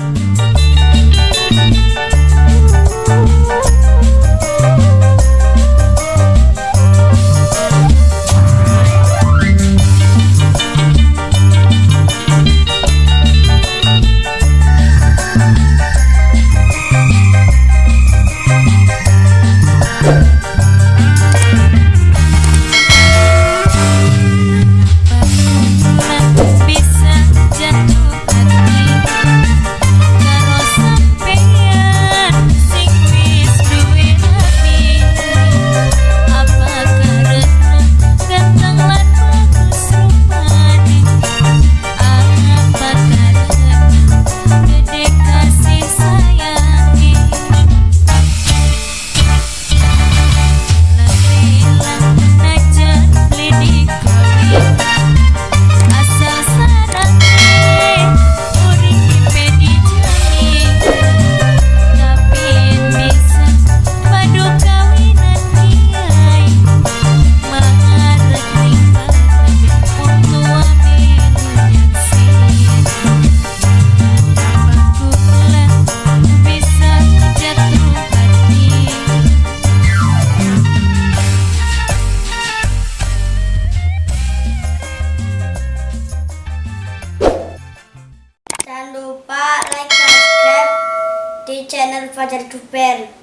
Música channel Fajar Duper.